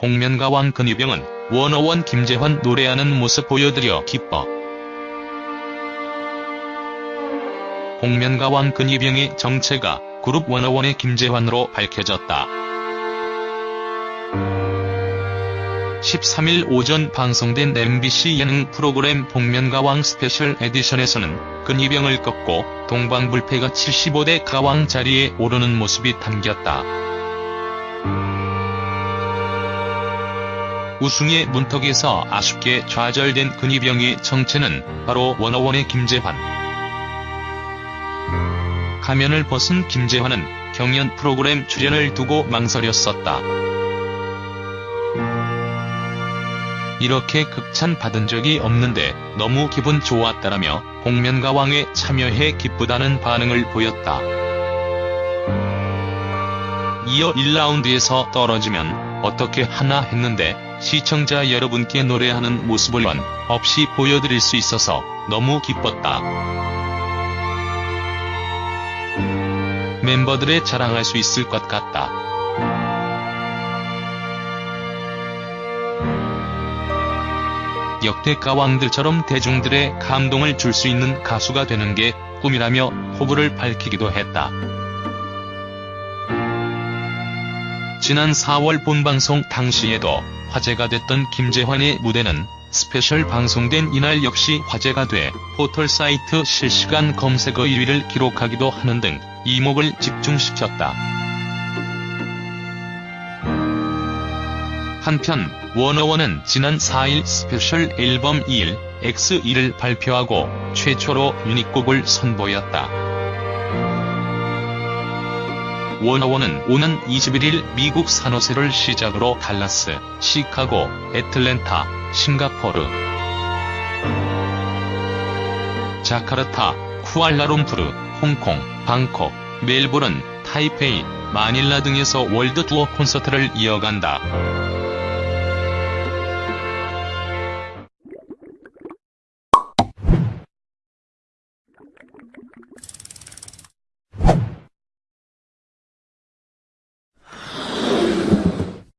복면가왕 근위병은 워너원 김재환 노래하는 모습 보여드려 기뻐. 복면가왕 근위병의 정체가 그룹 워너원의 김재환으로 밝혀졌다. 13일 오전 방송된 MBC 예능 프로그램 복면가왕 스페셜 에디션에서는 근위병을 꺾고 동방불패가 75대 가왕 자리에 오르는 모습이 담겼다. 우승의 문턱에서 아쉽게 좌절된 근위병의 정체는 바로 워너원의 김재환. 가면을 벗은 김재환은 경연 프로그램 출연을 두고 망설였었다. 이렇게 극찬 받은 적이 없는데 너무 기분 좋았다라며 복면가왕에 참여해 기쁘다는 반응을 보였다. 이어 1라운드에서 떨어지면 어떻게 하나 했는데 시청자 여러분께 노래하는 모습을 원 없이 보여드릴 수 있어서 너무 기뻤다. 멤버들의 자랑할 수 있을 것 같다. 역대 가왕들처럼 대중들의 감동을 줄 수 있는 가수가 되는 게 꿈이라며 포부를 밝히기도 했다. 지난 4월 본방송 당시에도 화제가 됐던 김재환의 무대는 스페셜 방송된 이날 역시 화제가 돼 포털 사이트 실시간 검색어 1위를 기록하기도 하는 등 이목을 집중시켰다. 한편 워너원은 지난 4일 스페셜 앨범 2일 X1을 발표하고 최초로 유닛곡을 선보였다. 워너원은 오는 21일 미국 산호세를 시작으로 달라스, 시카고, 애틀랜타, 싱가포르, 자카르타, 쿠알라룸푸르, 홍콩, 방콕, 멜보른, 타이페이, 마닐라 등에서 월드 투어 콘서트를 이어간다.